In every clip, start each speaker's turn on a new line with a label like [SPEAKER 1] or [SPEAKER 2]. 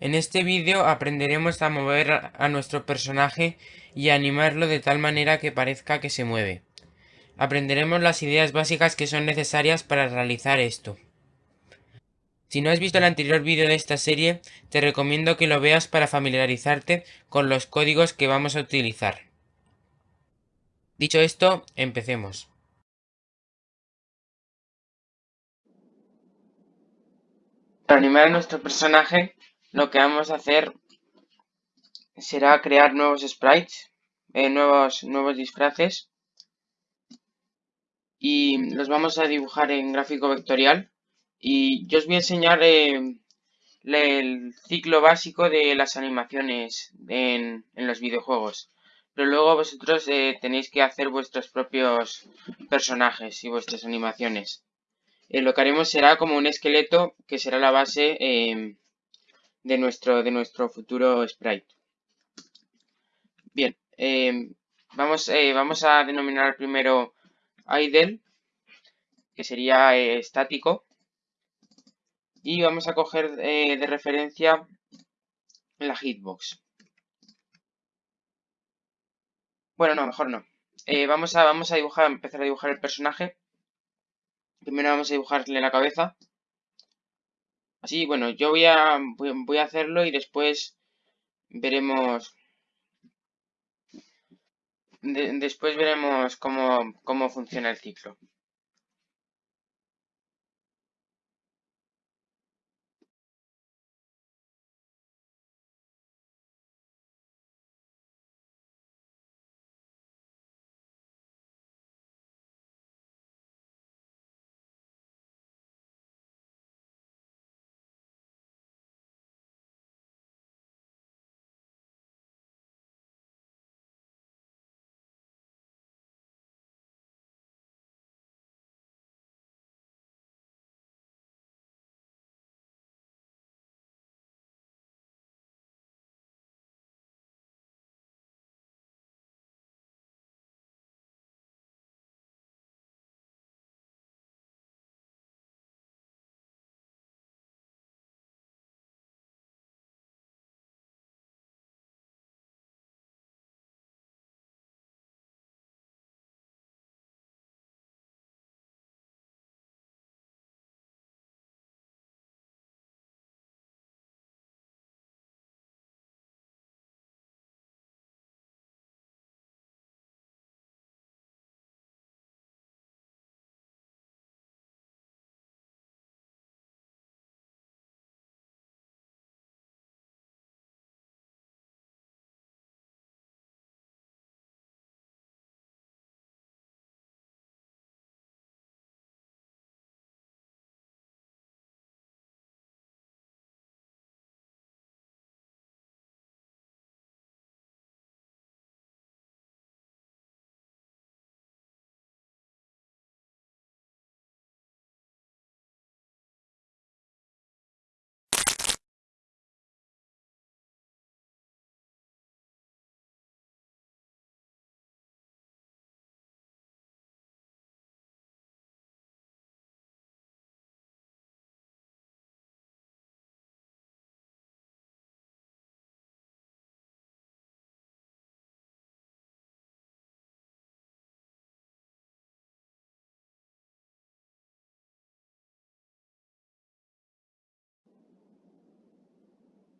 [SPEAKER 1] En este vídeo aprenderemos a mover a nuestro personaje y a animarlo de tal manera que parezca que se mueve. Aprenderemos las ideas básicas que son necesarias para realizar esto. Si no has visto el anterior vídeo de esta serie, te recomiendo que lo veas para familiarizarte con los códigos que vamos a utilizar. Dicho esto, empecemos. Para animar a nuestro personaje lo que vamos a hacer será crear nuevos sprites, eh, nuevos, nuevos disfraces. Y los vamos a dibujar en gráfico vectorial. Y yo os voy a enseñar eh, el ciclo básico de las animaciones en, los videojuegos. Pero luego vosotros eh, tenéis que hacer vuestros propios personajes y vuestras animaciones. Lo que haremos será como un esqueleto que será la base de nuestro, de nuestro futuro sprite. Bien, em, vamos, eh, vamos a denominar primero idle, que sería eh, estático, y vamos a coger eh, de referencia la hitbox. Bueno, no, mejor no. vamos, a, vamos a dibujar, empezar a dibujar el personaje. Primero vamos a dibujarle la cabeza. Así, bueno, yo voy a, voy a hacerlo y después veremos... después veremos cómo, cómo funciona el ciclo.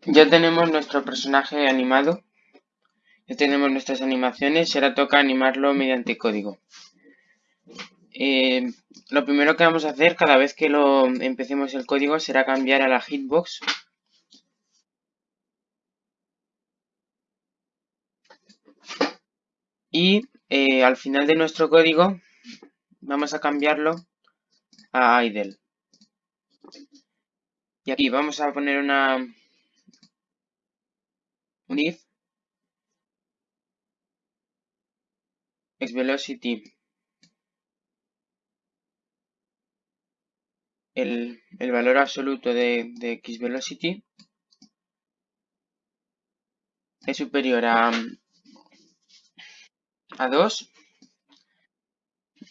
[SPEAKER 1] Ya tenemos nuestro personaje animado. Ya tenemos nuestras animaciones y ahora toca animarlo mediante código. Eh, lo primero que vamos a hacer cada vez que lo empecemos el código será cambiar a la hitbox. Y eh, al final de nuestro código vamos a cambiarlo a idle. Y aquí vamos a poner una, un if xVelocity el, el valor absoluto de, de xVelocity es superior a, a 2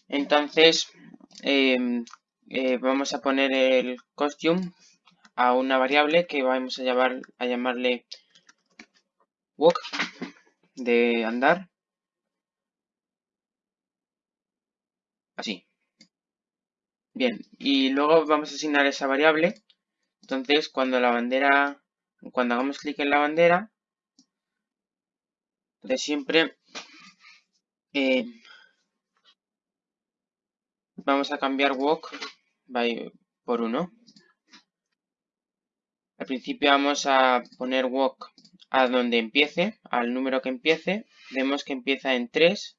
[SPEAKER 1] entonces em, eh, vamos a poner el costume a una variable que vamos a, llamar, a llamarle walk de andar. Así. Bien, y luego vamos a asignar esa variable. Entonces, cuando la bandera, cuando hagamos clic en la bandera, de siempre eh, vamos a cambiar walk by, por 1. Al principio vamos a poner walk a donde empiece, al número que empiece. Vemos que empieza en 3.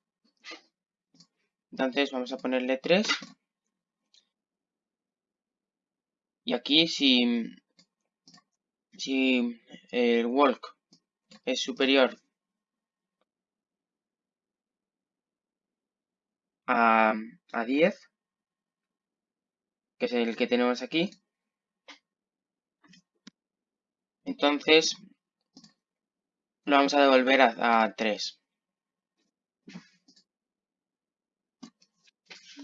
[SPEAKER 1] Entonces vamos a ponerle 3. Y aquí si, si el walk es superior a, a 10, que es el que tenemos aquí, entonces lo vamos a devolver a, 3.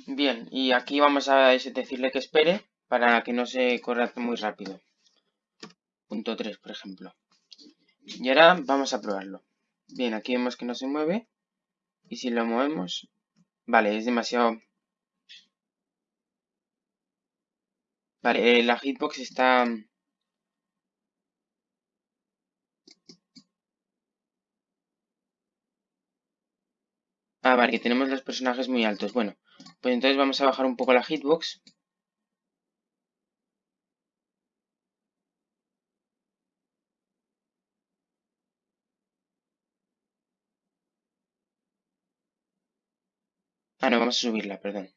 [SPEAKER 1] Bien, y aquí vamos a decirle que espere para que no se corra muy rápido. Punto 3, por ejemplo. Y ahora vamos a probarlo. Bien, aquí vemos que no se mueve. Y si lo movemos... Vale, es demasiado... Vale, eh, la hitbox está Ah, vale, que tenemos los personajes muy altos. Bueno, pues entonces vamos a bajar un poco la hitbox. Ah, no, vamos a subirla, perdón.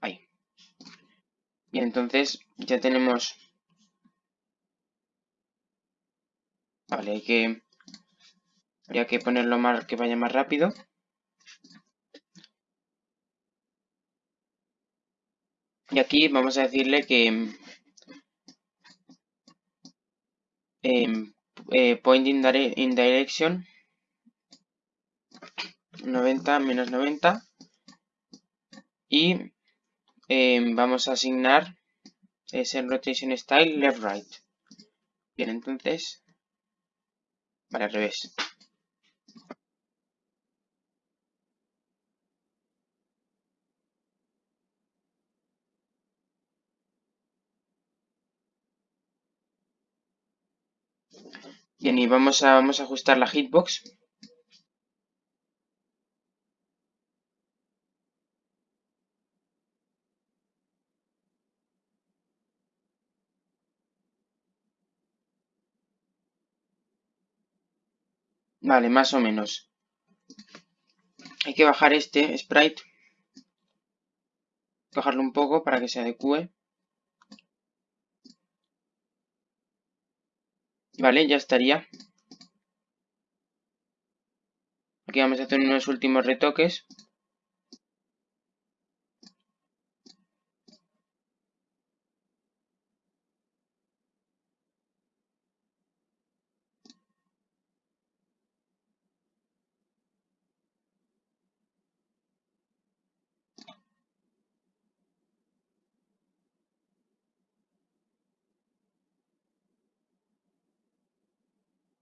[SPEAKER 1] Ahí. Bien, entonces ya tenemos Vale, hay que... Habría que ponerlo más, que vaya más rápido. Y aquí vamos a decirle que... Eh, eh, point in, direction 90 menos 90 y em, vamos a asignar ese rotation style left right bien entonces Vale, al revés. Bien, y vamos a, vamos a ajustar la hitbox. Vale, más o menos. Hay que bajar este sprite. Bajarlo un poco para que se adecue. Vale, ya estaría. Aquí vamos a hacer unos últimos retoques.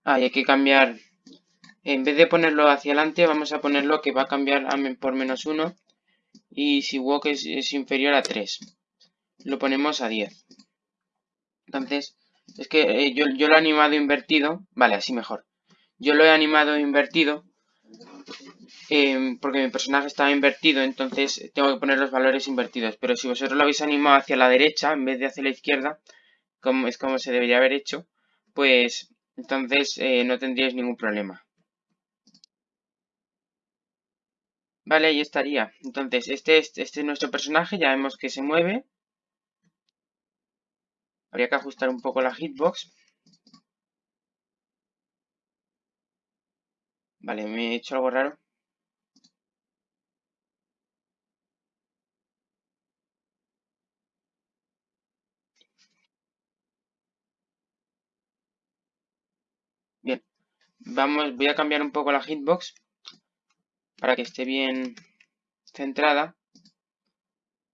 [SPEAKER 1] Ah, hay que cambiar, en vez de ponerlo hacia adelante, vamos a ponerlo que va a cambiar por menos 1. Y si walk es, inferior a 3, lo ponemos a 10. Entonces, es que eh, yo, yo, lo he animado invertido. Vale, así mejor. Yo lo he animado invertido. Em, porque mi personaje estaba invertido, entonces tengo que poner los valores invertidos. Pero si vosotros lo habéis animado hacia la derecha, en vez de hacia la izquierda, como es como se debería haber hecho, pues entonces eh, no tendríais ningún problema. Vale, ahí estaría. Entonces, este es, este es nuestro personaje, ya vemos que se mueve. Habría que ajustar un poco la hitbox. Vale, me he hecho algo raro. Vamos, voy a cambiar un poco la hitbox. para que esté bien centrada.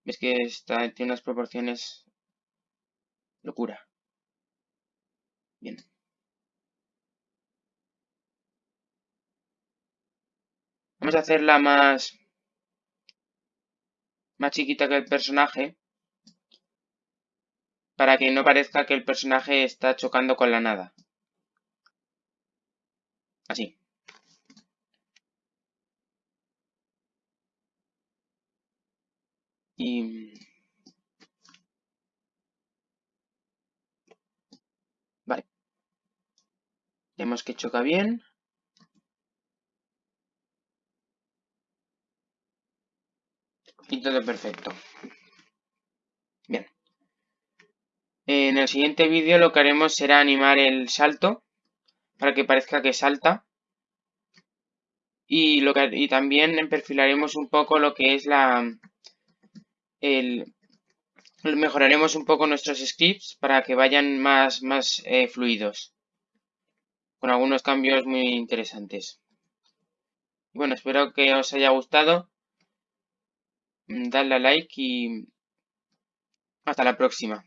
[SPEAKER 1] Ves que está, tiene unas proporciones locura. Bien. Vamos a hacerla más, más chiquita que el personaje para que no parezca que el personaje está chocando con la nada. Así. Y... Vale. Vemos que choca bien. Y todo perfecto. Bien. En el siguiente vídeo lo que haremos será animar el salto para que parezca que salta. Y, lo que, y también perfilaremos un poco lo que es la... El, mejoraremos un poco nuestros scripts para que vayan más, más eh, fluidos. Con algunos cambios muy interesantes. Bueno, espero que os haya gustado. Dadle a like y hasta la próxima.